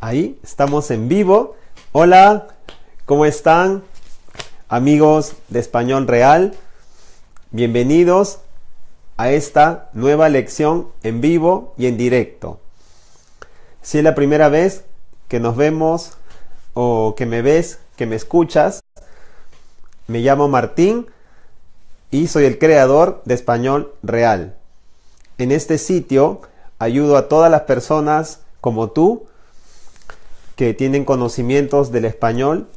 Ahí estamos en vivo. Hola, ¿cómo están? Amigos de Español Real, bienvenidos a esta nueva lección en vivo y en directo. Si es la primera vez que nos vemos o que me ves, que me escuchas, me llamo Martín y soy el creador de Español Real. En este sitio ayudo a todas las personas como tú que tienen conocimientos del español,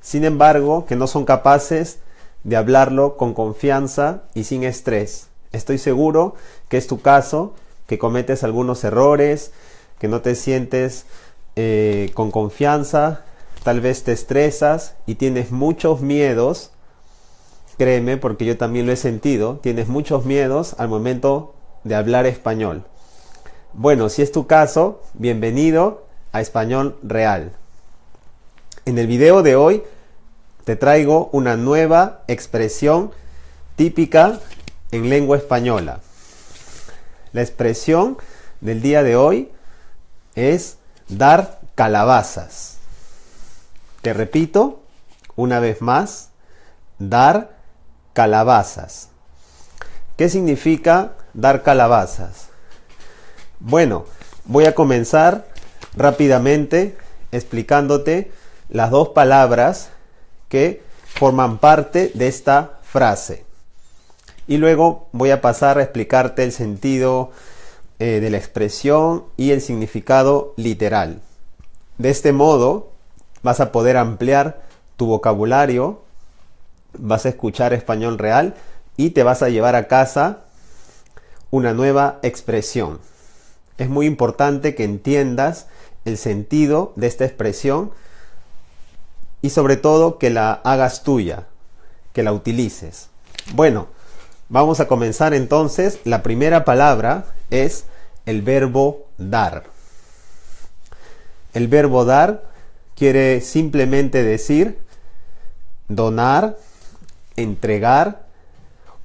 sin embargo, que no son capaces de hablarlo con confianza y sin estrés. Estoy seguro que es tu caso, que cometes algunos errores, que no te sientes eh, con confianza, tal vez te estresas y tienes muchos miedos. Créeme, porque yo también lo he sentido, tienes muchos miedos al momento de hablar español. Bueno, si es tu caso, bienvenido a Español Real. En el video de hoy te traigo una nueva expresión típica en lengua española. La expresión del día de hoy es dar calabazas. Te repito una vez más, dar calabazas. ¿Qué significa dar calabazas? Bueno, voy a comenzar rápidamente explicándote las dos palabras que forman parte de esta frase. Y luego voy a pasar a explicarte el sentido eh, de la expresión y el significado literal. De este modo vas a poder ampliar tu vocabulario, vas a escuchar español real y te vas a llevar a casa una nueva expresión. Es muy importante que entiendas el sentido de esta expresión y sobre todo que la hagas tuya, que la utilices. Bueno, vamos a comenzar entonces. La primera palabra es el verbo dar. El verbo dar quiere simplemente decir donar, entregar,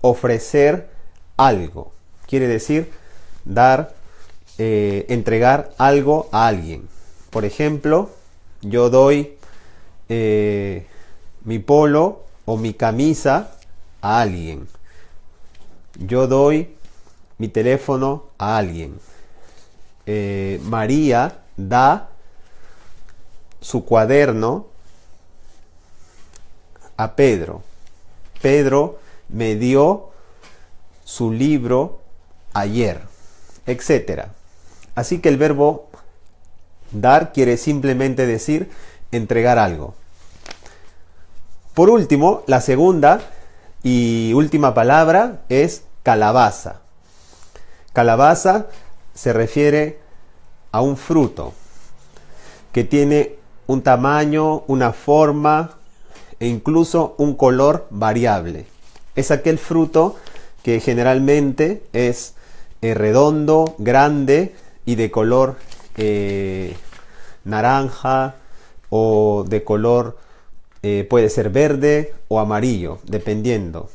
ofrecer algo. Quiere decir dar eh, entregar algo a alguien. Por ejemplo, yo doy eh, mi polo o mi camisa a alguien. Yo doy mi teléfono a alguien. Eh, María da su cuaderno a Pedro. Pedro me dio su libro ayer, etcétera. Así que el verbo dar quiere simplemente decir entregar algo. Por último, la segunda y última palabra es calabaza. Calabaza se refiere a un fruto que tiene un tamaño, una forma e incluso un color variable. Es aquel fruto que generalmente es eh, redondo, grande, y de color eh, naranja o de color eh, puede ser verde o amarillo, dependiendo.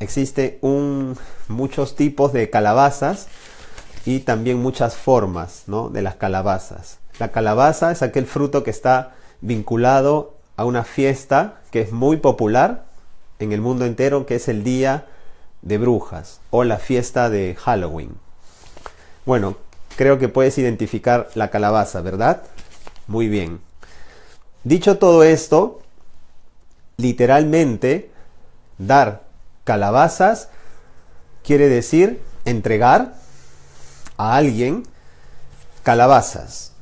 Existen muchos tipos de calabazas y también muchas formas de las calabazas. La calabaza es aquel fruto que está vinculado a una fiesta que es muy popular en el mundo entero, que es el Día de Brujas o la fiesta de Halloween. Bueno, Creo que puedes identificar la calabaza, ¿verdad? Muy bien. Dicho todo esto, literalmente, dar calabazas quiere decir entregar a alguien calabazas.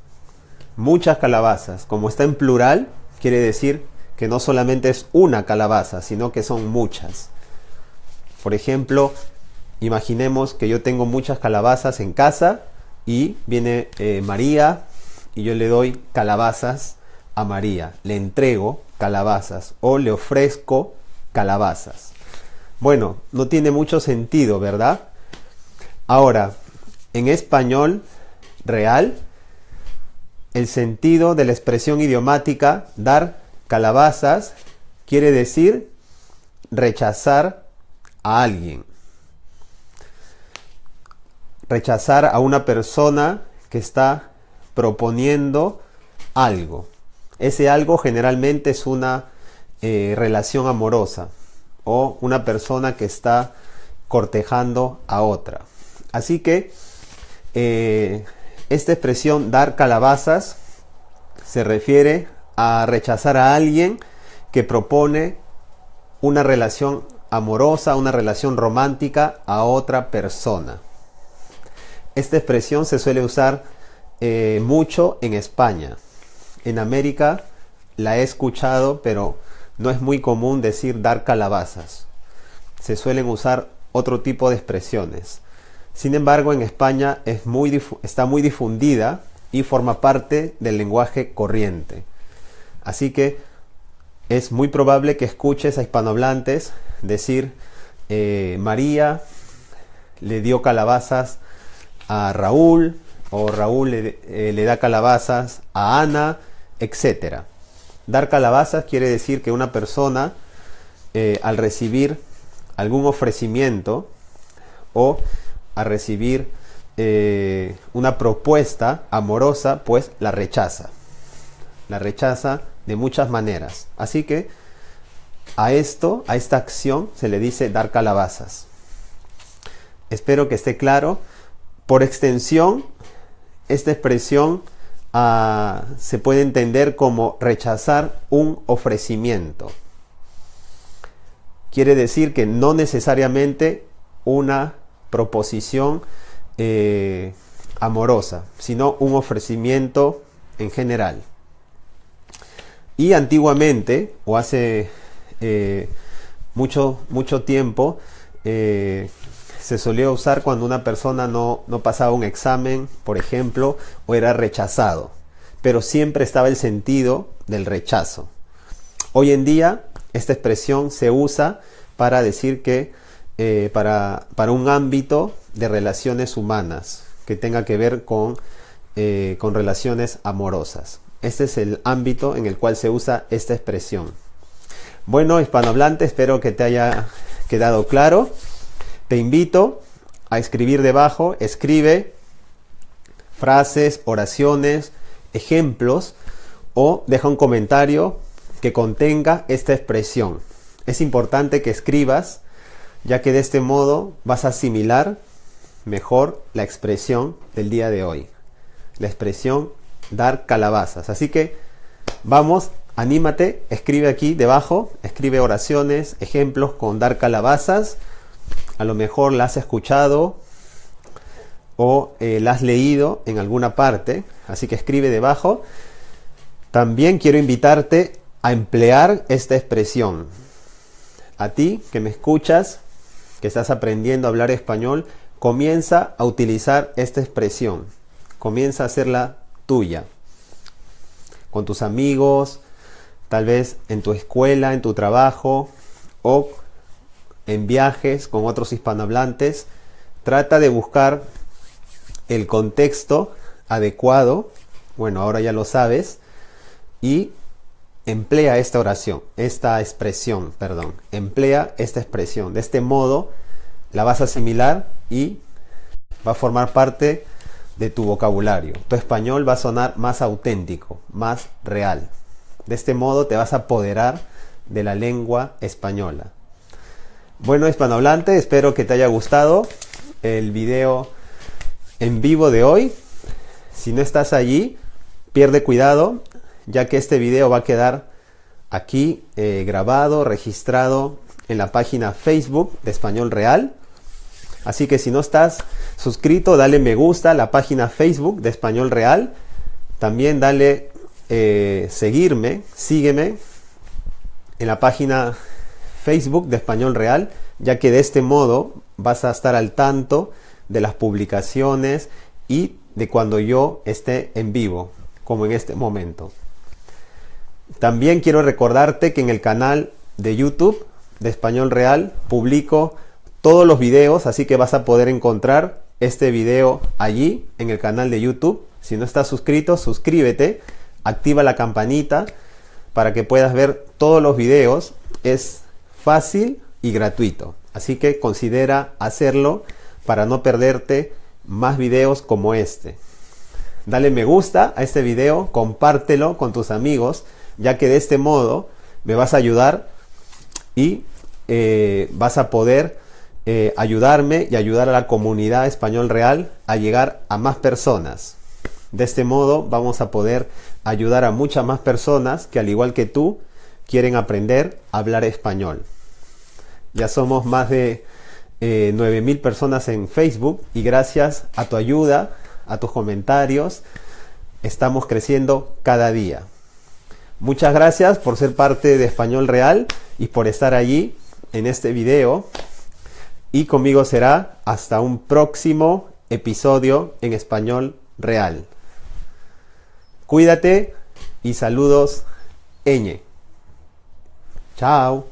Muchas calabazas. Como está en plural, quiere decir que no solamente es una calabaza, sino que son muchas. Por ejemplo, imaginemos que yo tengo muchas calabazas en casa y viene eh, María y yo le doy calabazas a María, le entrego calabazas o le ofrezco calabazas. Bueno, no tiene mucho sentido, ¿verdad? Ahora, en español real, el sentido de la expresión idiomática dar calabazas quiere decir rechazar a alguien rechazar a una persona que está proponiendo algo. Ese algo generalmente es una eh, relación amorosa o una persona que está cortejando a otra. Así que eh, esta expresión dar calabazas se refiere a rechazar a alguien que propone una relación amorosa, una relación romántica a otra persona. Esta expresión se suele usar eh, mucho en España. En América la he escuchado, pero no es muy común decir dar calabazas. Se suelen usar otro tipo de expresiones. Sin embargo, en España está muy difundida y forma parte del lenguaje corriente. Así que es muy probable que escuches a hispanohablantes decir eh, María le dio calabazas a Raúl o Raúl le, eh, le da calabazas a Ana, etc. Dar calabazas quiere decir que una persona eh, al recibir algún ofrecimiento o a recibir eh, una propuesta amorosa, pues la rechaza. La rechaza de muchas maneras. Así que a esto, a esta acción, se le dice dar calabazas. Espero que esté claro. Por extensión, esta expresión ah, se puede entender como rechazar un ofrecimiento. Quiere decir que no necesariamente una proposición eh, amorosa, sino un ofrecimiento en general. Y antiguamente, o hace eh, mucho, mucho tiempo, eh, se solía usar cuando una persona no, no pasaba un examen, por ejemplo, o era rechazado. Pero siempre estaba el sentido del rechazo. Hoy en día, esta expresión se usa para decir que eh, para, para, un ámbito de relaciones humanas que tenga que ver con, eh, con relaciones amorosas. Este es el ámbito en el cual se usa esta expresión. Bueno, hispanohablante, espero que te haya quedado claro. Te invito a escribir debajo, escribe frases, oraciones, ejemplos o deja un comentario que contenga esta expresión. Es importante que escribas ya que de este modo vas a asimilar mejor la expresión del día de hoy. La expresión dar calabazas. Así que vamos, anímate, escribe aquí debajo, escribe oraciones, ejemplos con dar calabazas. A lo mejor la has escuchado o eh, la has leído en alguna parte, así que escribe debajo. También quiero invitarte a emplear esta expresión. A ti que me escuchas, que estás aprendiendo a hablar español, comienza a utilizar esta expresión. Comienza a hacerla tuya. Con tus amigos, tal vez en tu escuela, en tu trabajo o en viajes con otros hispanohablantes. Trata de buscar el contexto adecuado. Bueno, ahora ya lo sabes. Y emplea esta oración, esta expresión, perdón, emplea esta expresión. De este modo la vas a asimilar y va a formar parte de tu vocabulario. Tu español va a sonar más auténtico, más real. De este modo te vas a apoderar de la lengua española. Bueno, hispanohablante, espero que te haya gustado el video en vivo de hoy. Si no estás allí, pierde cuidado, ya que este video va a quedar aquí eh, grabado, registrado en la página Facebook de Español Real. Así que si no estás suscrito, dale me gusta a la página Facebook de Español Real. También dale eh, seguirme, sígueme en la página Facebook de Español Real, ya que de este modo vas a estar al tanto de las publicaciones y de cuando yo esté en vivo, como en este momento. También quiero recordarte que en el canal de YouTube de Español Real publico todos los videos, así que vas a poder encontrar este video allí en el canal de YouTube. Si no estás suscrito, suscríbete, activa la campanita para que puedas ver todos los videos. Es fácil y gratuito, así que considera hacerlo para no perderte más videos como este. dale me gusta a este video, compártelo con tus amigos, ya que de este modo me vas a ayudar y eh, vas a poder eh, ayudarme y ayudar a la comunidad español real a llegar a más personas. De este modo vamos a poder ayudar a muchas más personas que al igual que tú quieren aprender a hablar español. Ya somos más de eh, 9.000 personas en Facebook y gracias a tu ayuda, a tus comentarios, estamos creciendo cada día. Muchas gracias por ser parte de Español Real y por estar allí en este video. Y conmigo será hasta un próximo episodio en Español Real. Cuídate y saludos, Eñe. Tchau!